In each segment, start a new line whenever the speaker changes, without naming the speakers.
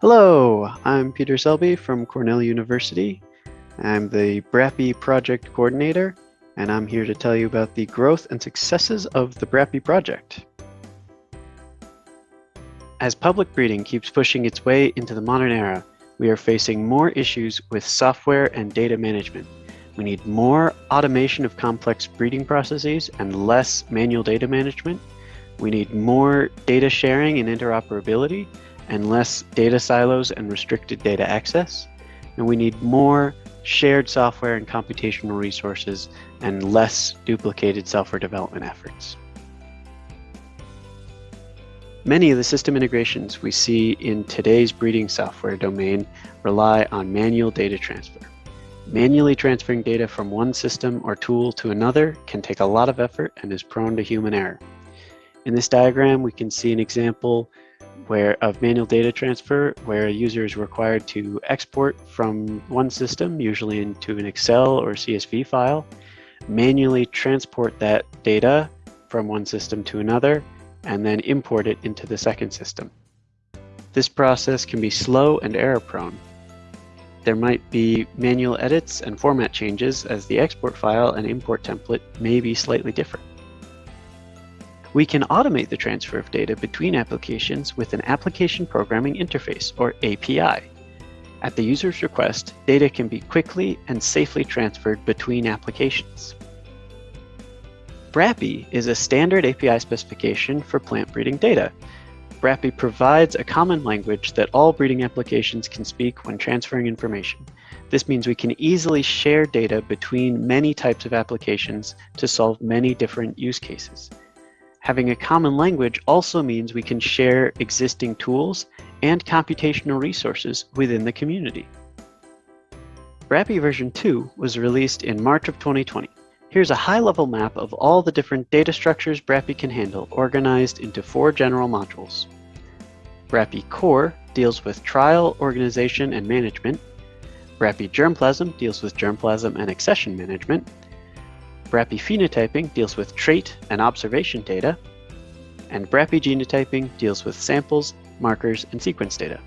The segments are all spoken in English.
Hello, I'm Peter Selby from Cornell University. I'm the BRAPI project coordinator, and I'm here to tell you about the growth and successes of the BRAPI project. As public breeding keeps pushing its way into the modern era, we are facing more issues with software and data management. We need more automation of complex breeding processes and less manual data management. We need more data sharing and interoperability and less data silos and restricted data access. And we need more shared software and computational resources and less duplicated software development efforts. Many of the system integrations we see in today's breeding software domain rely on manual data transfer. Manually transferring data from one system or tool to another can take a lot of effort and is prone to human error. In this diagram, we can see an example where of manual data transfer where a user is required to export from one system, usually into an Excel or CSV file, manually transport that data from one system to another, and then import it into the second system. This process can be slow and error prone. There might be manual edits and format changes as the export file and import template may be slightly different. We can automate the transfer of data between applications with an Application Programming Interface, or API. At the user's request, data can be quickly and safely transferred between applications. BRAPI is a standard API specification for plant breeding data. BRAPI provides a common language that all breeding applications can speak when transferring information. This means we can easily share data between many types of applications to solve many different use cases. Having a common language also means we can share existing tools and computational resources within the community. BRAPI version 2 was released in March of 2020. Here's a high-level map of all the different data structures BRAPI can handle, organized into four general modules. BRAPI Core deals with trial, organization, and management. BRAPI Germplasm deals with germplasm and accession management. BRAPI phenotyping deals with trait and observation data, and BRAPI genotyping deals with samples, markers, and sequence data.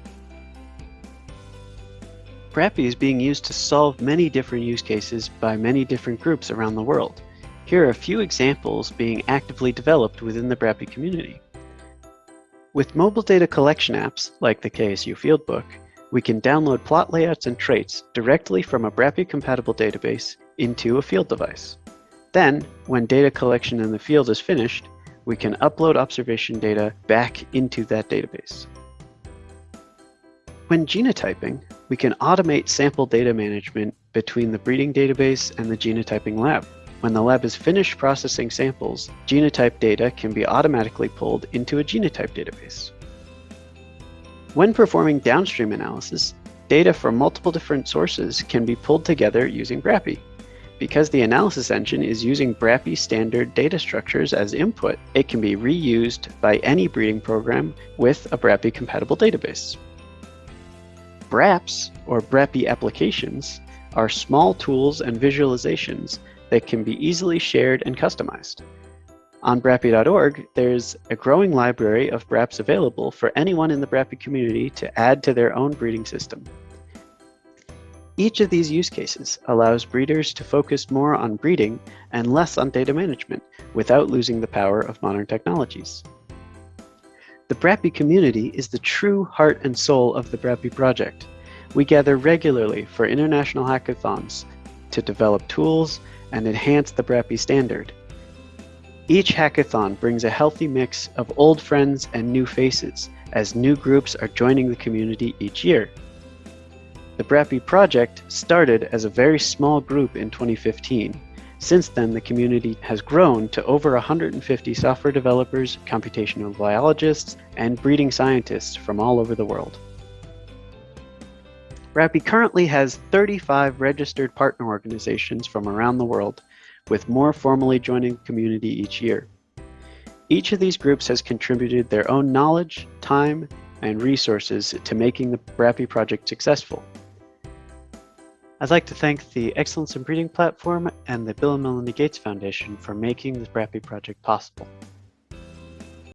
BRAPI is being used to solve many different use cases by many different groups around the world. Here are a few examples being actively developed within the BRAPI community. With mobile data collection apps, like the KSU Fieldbook, we can download plot layouts and traits directly from a BRAPI-compatible database into a field device. Then, when data collection in the field is finished, we can upload observation data back into that database. When genotyping, we can automate sample data management between the breeding database and the genotyping lab. When the lab is finished processing samples, genotype data can be automatically pulled into a genotype database. When performing downstream analysis, data from multiple different sources can be pulled together using BRAPI. Because the analysis engine is using BRAPI standard data structures as input, it can be reused by any breeding program with a BRAPI compatible database. BrAPPs, or BRAPI applications, are small tools and visualizations that can be easily shared and customized. On BRAPI.org, there's a growing library of BrAPPs available for anyone in the BRAPI community to add to their own breeding system. Each of these use cases allows breeders to focus more on breeding and less on data management without losing the power of modern technologies. The BRAPI community is the true heart and soul of the BRAPI project. We gather regularly for international hackathons to develop tools and enhance the BRAPI standard. Each hackathon brings a healthy mix of old friends and new faces as new groups are joining the community each year. BRAPI project started as a very small group in 2015. Since then, the community has grown to over 150 software developers, computational biologists, and breeding scientists from all over the world. BRAPI currently has 35 registered partner organizations from around the world, with more formally joining the community each year. Each of these groups has contributed their own knowledge, time, and resources to making the BRAPI project successful. I'd like to thank the Excellence in Breeding platform and the Bill and Melinda Gates Foundation for making the BRAPI project possible.